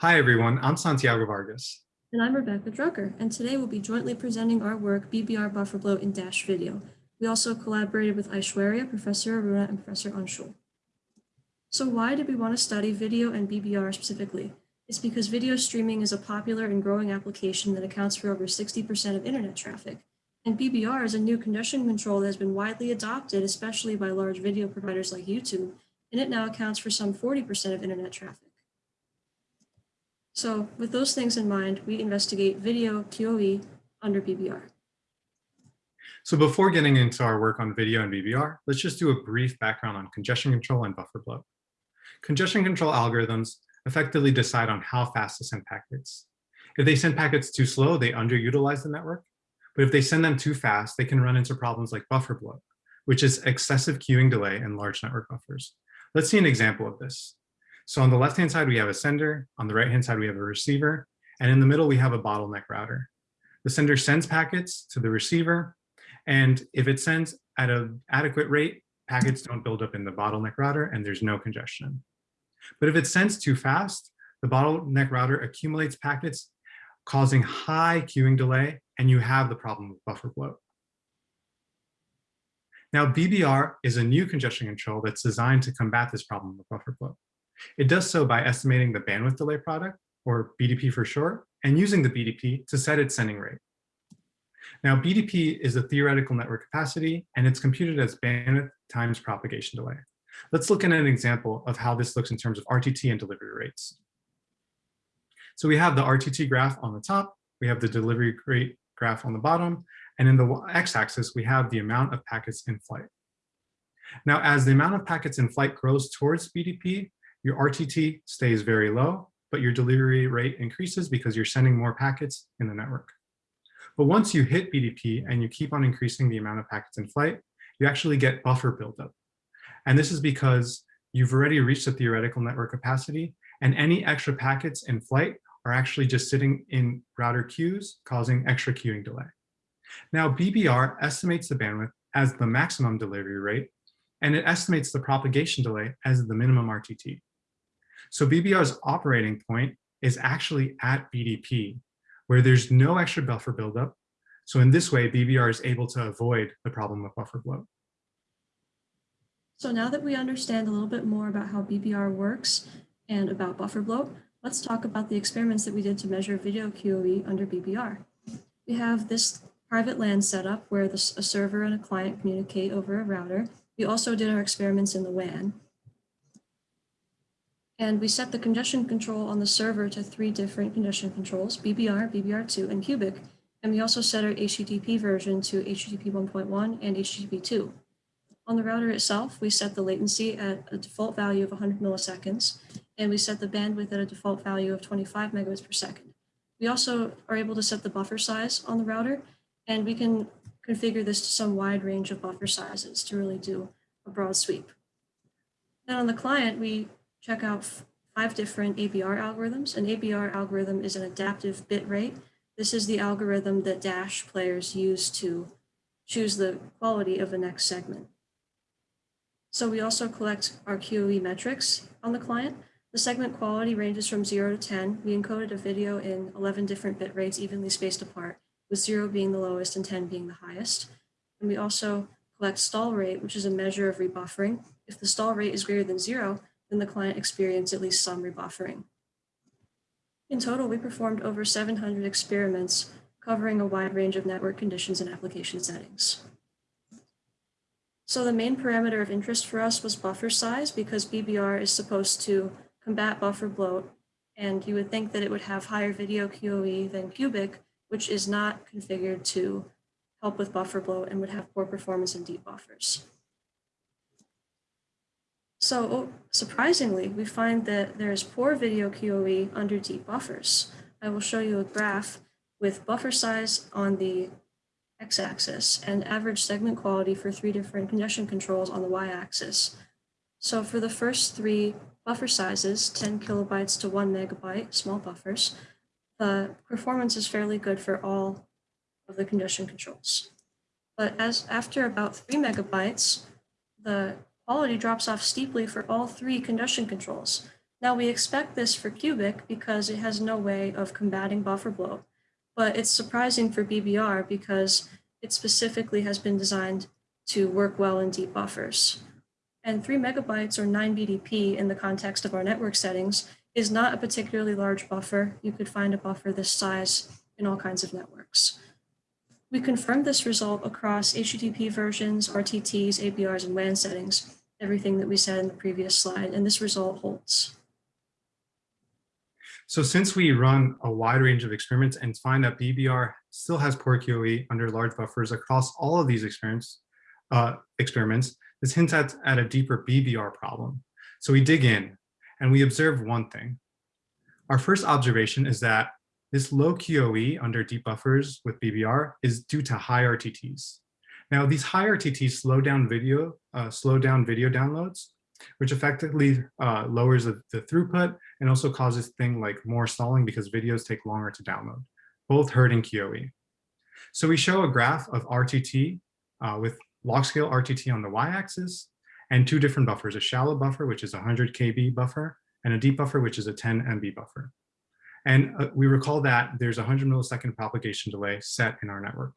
Hi, everyone. I'm Santiago Vargas. And I'm Rebecca Drucker, and today we'll be jointly presenting our work, BBR Buffer Bloat in Dash Video. We also collaborated with Aishwarya, Professor Aruna, and Professor Anshul. So why did we want to study video and BBR specifically? It's because video streaming is a popular and growing application that accounts for over 60% of internet traffic. And BBR is a new congestion control that has been widely adopted, especially by large video providers like YouTube, and it now accounts for some 40% of internet traffic. So with those things in mind, we investigate video QoE under BBR. So before getting into our work on video and BBR, let's just do a brief background on congestion control and buffer bloat. Congestion control algorithms effectively decide on how fast to send packets. If they send packets too slow, they underutilize the network. But if they send them too fast, they can run into problems like buffer bloat, which is excessive queuing delay in large network buffers. Let's see an example of this. So on the left-hand side, we have a sender. On the right-hand side, we have a receiver. And in the middle, we have a bottleneck router. The sender sends packets to the receiver. And if it sends at an adequate rate, packets don't build up in the bottleneck router and there's no congestion. But if it sends too fast, the bottleneck router accumulates packets, causing high queuing delay, and you have the problem of buffer bloat. Now, BBR is a new congestion control that's designed to combat this problem of buffer bloat. It does so by estimating the bandwidth delay product, or BDP for short, and using the BDP to set its sending rate. Now, BDP is a theoretical network capacity, and it's computed as bandwidth times propagation delay. Let's look at an example of how this looks in terms of RTT and delivery rates. So we have the RTT graph on the top, we have the delivery rate graph on the bottom, and in the x-axis, we have the amount of packets in flight. Now, as the amount of packets in flight grows towards BDP, your RTT stays very low, but your delivery rate increases because you're sending more packets in the network. But once you hit BDP and you keep on increasing the amount of packets in flight, you actually get buffer buildup. And this is because you've already reached the theoretical network capacity and any extra packets in flight are actually just sitting in router queues, causing extra queuing delay. Now, BBR estimates the bandwidth as the maximum delivery rate, and it estimates the propagation delay as the minimum RTT. So BBR's operating point is actually at BDP, where there's no extra buffer buildup. So in this way, BBR is able to avoid the problem of buffer bloat. So now that we understand a little bit more about how BBR works and about buffer bloat, let's talk about the experiments that we did to measure video QoE under BBR. We have this private LAN setup where the, a server and a client communicate over a router. We also did our experiments in the WAN. And we set the congestion control on the server to three different congestion controls, BBR, BBR2, and Cubic. And we also set our HTTP version to HTTP 1.1 and HTTP 2. On the router itself, we set the latency at a default value of 100 milliseconds, and we set the bandwidth at a default value of 25 megabits per second. We also are able to set the buffer size on the router, and we can configure this to some wide range of buffer sizes to really do a broad sweep. Then on the client, we check out five different ABR algorithms. An ABR algorithm is an adaptive bit rate. This is the algorithm that Dash players use to choose the quality of the next segment. So we also collect our QoE metrics on the client. The segment quality ranges from 0 to 10. We encoded a video in 11 different bit rates evenly spaced apart, with 0 being the lowest and 10 being the highest. And we also collect stall rate, which is a measure of rebuffering. If the stall rate is greater than 0, then the client experienced at least some rebuffering. In total, we performed over 700 experiments covering a wide range of network conditions and application settings. So the main parameter of interest for us was buffer size because BBR is supposed to combat buffer bloat and you would think that it would have higher video QoE than Cubic, which is not configured to help with buffer bloat and would have poor performance in deep buffers. So surprisingly, we find that there is poor video QoE under deep buffers. I will show you a graph with buffer size on the x-axis and average segment quality for three different congestion controls on the y-axis. So for the first three buffer sizes, 10 kilobytes to one megabyte, small buffers, the performance is fairly good for all of the congestion controls. But as after about three megabytes, the quality drops off steeply for all three congestion controls. Now we expect this for Cubic because it has no way of combating buffer bloat, but it's surprising for BBR because it specifically has been designed to work well in deep buffers. And three megabytes or nine BDP in the context of our network settings is not a particularly large buffer. You could find a buffer this size in all kinds of networks. We confirmed this result across HTTP versions, RTTs, ABRs, and WAN settings, everything that we said in the previous slide, and this result holds. So since we run a wide range of experiments and find that BBR still has poor QoE under large buffers across all of these experiments, uh, experiments, this hints at, at a deeper BBR problem. So we dig in and we observe one thing. Our first observation is that this low QoE under deep buffers with BBR is due to high RTTs. Now these high RTTs slow down video, uh, slow down video downloads, which effectively uh, lowers the, the, throughput and also causes things like more stalling because videos take longer to download, both hurting QoE. So we show a graph of RTT uh, with log scale RTT on the y-axis and two different buffers, a shallow buffer, which is a 100 KB buffer, and a deep buffer, which is a 10 MB buffer. And uh, we recall that there's a 100 millisecond propagation delay set in our network.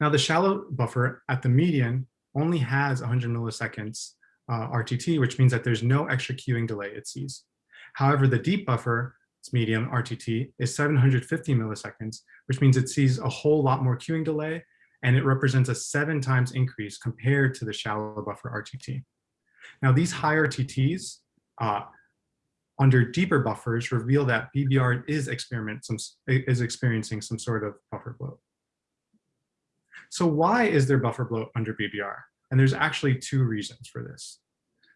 Now the shallow buffer at the median only has 100 milliseconds uh, RTT, which means that there's no extra queuing delay it sees. However, the deep buffer, its median RTT, is 750 milliseconds, which means it sees a whole lot more queuing delay, and it represents a seven times increase compared to the shallow buffer RTT. Now, these high RTTs uh, under deeper buffers reveal that BBR is, experiment some, is experiencing some sort of buffer bloat. So why is there buffer bloat under BBR? And there's actually two reasons for this.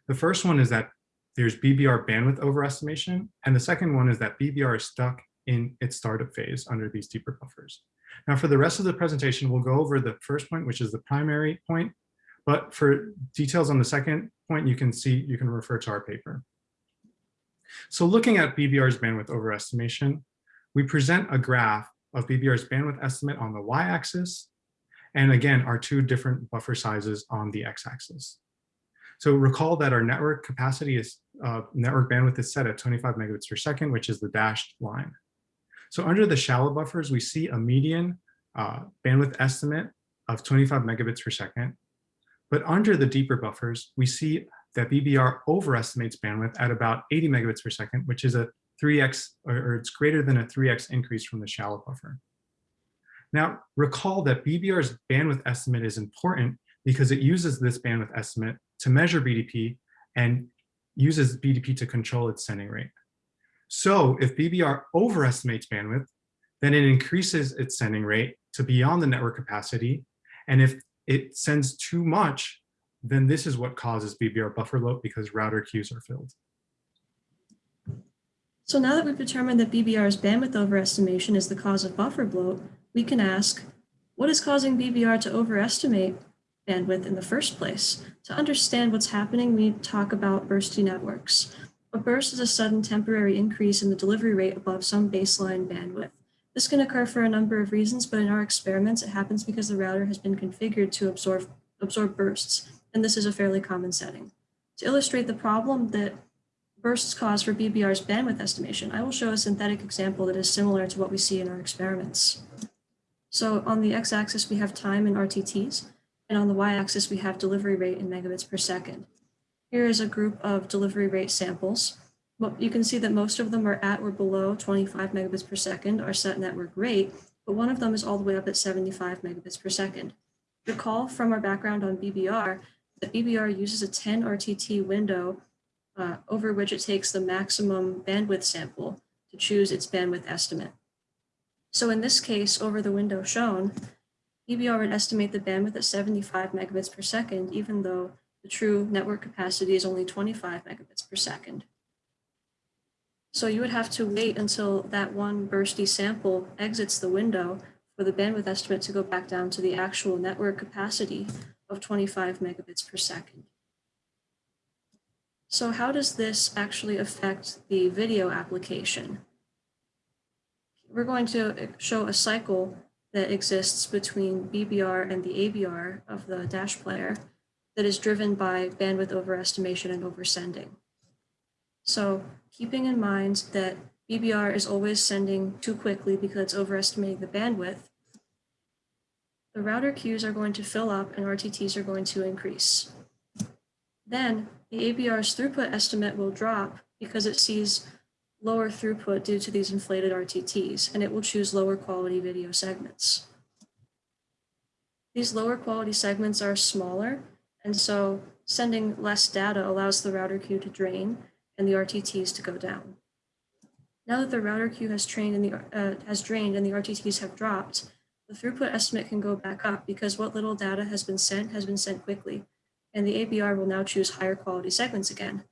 The first one is that there's BBR bandwidth overestimation, and the second one is that BBR is stuck in its startup phase under these deeper buffers. Now for the rest of the presentation, we'll go over the first point, which is the primary point, but for details on the second point, you can see, you can refer to our paper. So looking at BBR's bandwidth overestimation, we present a graph of BBR's bandwidth estimate on the y-axis, and again, our two different buffer sizes on the x-axis. So recall that our network capacity is, uh, network bandwidth is set at 25 megabits per second, which is the dashed line. So under the shallow buffers, we see a median uh, bandwidth estimate of 25 megabits per second. But under the deeper buffers, we see that BBR overestimates bandwidth at about 80 megabits per second, which is a 3x, or, or it's greater than a 3x increase from the shallow buffer. Now, recall that BBR's bandwidth estimate is important because it uses this bandwidth estimate to measure BDP and uses BDP to control its sending rate. So if BBR overestimates bandwidth, then it increases its sending rate to beyond the network capacity. And if it sends too much, then this is what causes BBR buffer bloat because router queues are filled. So now that we've determined that BBR's bandwidth overestimation is the cause of buffer bloat, we can ask, what is causing BBR to overestimate bandwidth in the first place? To understand what's happening, we talk about bursty networks. A burst is a sudden temporary increase in the delivery rate above some baseline bandwidth. This can occur for a number of reasons, but in our experiments, it happens because the router has been configured to absorb, absorb bursts, and this is a fairly common setting. To illustrate the problem that bursts cause for BBR's bandwidth estimation, I will show a synthetic example that is similar to what we see in our experiments. So on the x-axis, we have time in RTTs, and on the y-axis, we have delivery rate in megabits per second. Here is a group of delivery rate samples. You can see that most of them are at or below 25 megabits per second, our set network rate, but one of them is all the way up at 75 megabits per second. Recall from our background on BBR that BBR uses a 10 RTT window uh, over which it takes the maximum bandwidth sample to choose its bandwidth estimate. So in this case, over the window shown, BBR would estimate the bandwidth at 75 megabits per second, even though the true network capacity is only 25 megabits per second. So you would have to wait until that one bursty sample exits the window for the bandwidth estimate to go back down to the actual network capacity of 25 megabits per second. So how does this actually affect the video application? We're going to show a cycle that exists between BBR and the ABR of the dash player that is driven by bandwidth overestimation and oversending. So keeping in mind that BBR is always sending too quickly because it's overestimating the bandwidth, the router queues are going to fill up and RTTs are going to increase. Then the ABR's throughput estimate will drop because it sees lower throughput due to these inflated RTTs, and it will choose lower quality video segments. These lower quality segments are smaller, and so sending less data allows the router queue to drain and the RTTs to go down. Now that the router queue has, trained and the, uh, has drained and the RTTs have dropped, the throughput estimate can go back up because what little data has been sent has been sent quickly, and the ABR will now choose higher quality segments again.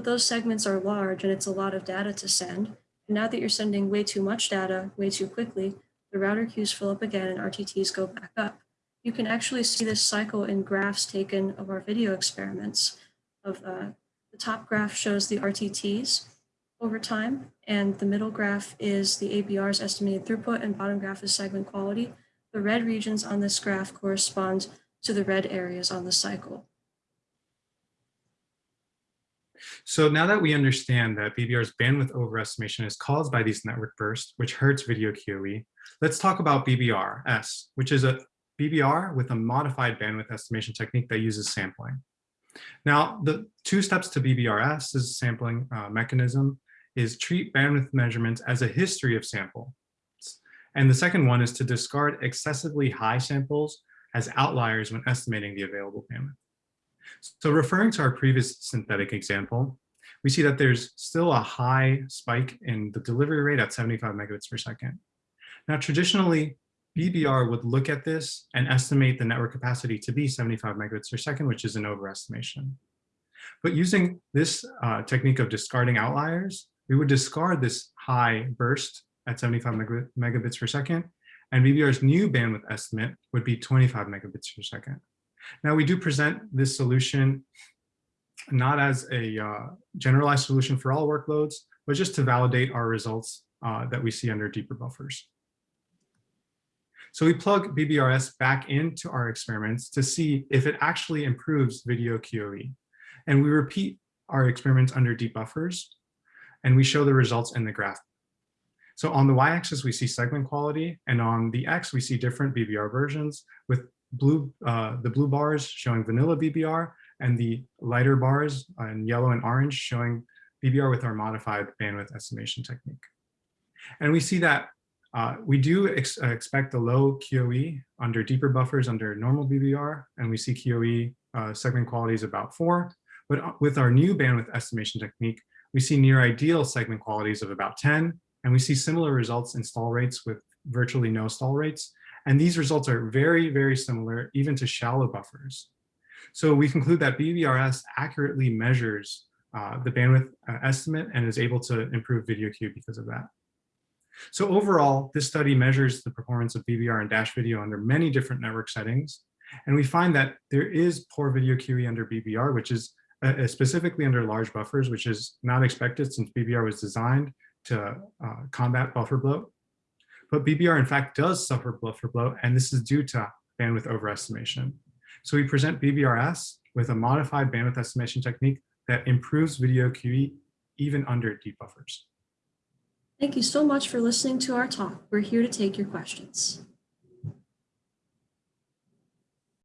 But those segments are large and it's a lot of data to send. And now that you're sending way too much data way too quickly, the router queues fill up again and RTTs go back up. You can actually see this cycle in graphs taken of our video experiments. Of uh, The top graph shows the RTTs over time, and the middle graph is the ABR's estimated throughput, and bottom graph is segment quality. The red regions on this graph correspond to the red areas on the cycle. So now that we understand that BBR's bandwidth overestimation is caused by these network bursts, which hurts video QoE, let's talk about BBRS, which is a BBR with a modified bandwidth estimation technique that uses sampling. Now, the two steps to BBRS is sampling uh, mechanism is treat bandwidth measurements as a history of sample. And the second one is to discard excessively high samples as outliers when estimating the available bandwidth. So referring to our previous synthetic example, we see that there's still a high spike in the delivery rate at 75 megabits per second. Now, traditionally, BBR would look at this and estimate the network capacity to be 75 megabits per second, which is an overestimation. But using this uh, technique of discarding outliers, we would discard this high burst at 75 megabits per second, and BBR's new bandwidth estimate would be 25 megabits per second. Now we do present this solution not as a uh, generalized solution for all workloads, but just to validate our results uh, that we see under deeper buffers. So we plug BBRS back into our experiments to see if it actually improves video QoE. And we repeat our experiments under deep buffers, and we show the results in the graph. So on the y-axis, we see segment quality, and on the x, we see different BBR versions with blue, uh, the blue bars showing vanilla BBR and the lighter bars in yellow and orange showing BBR with our modified bandwidth estimation technique. And we see that uh, we do ex uh, expect a low QoE under deeper buffers under normal BBR, and we see QoE uh, segment quality is about four. But uh, with our new bandwidth estimation technique, we see near ideal segment qualities of about 10, and we see similar results in stall rates with virtually no stall rates, and these results are very, very similar even to shallow buffers. So we conclude that BBRS accurately measures uh, the bandwidth uh, estimate and is able to improve video queue because of that. So overall, this study measures the performance of BBR and dash video under many different network settings. And we find that there is poor video QoE under BBR, which is uh, specifically under large buffers, which is not expected since BBR was designed to uh, combat buffer bloat. But BBR in fact does suffer buffer bloat, and this is due to bandwidth overestimation. So we present BBRS with a modified bandwidth estimation technique that improves video QoE even under deep buffers. Thank you so much for listening to our talk. We're here to take your questions.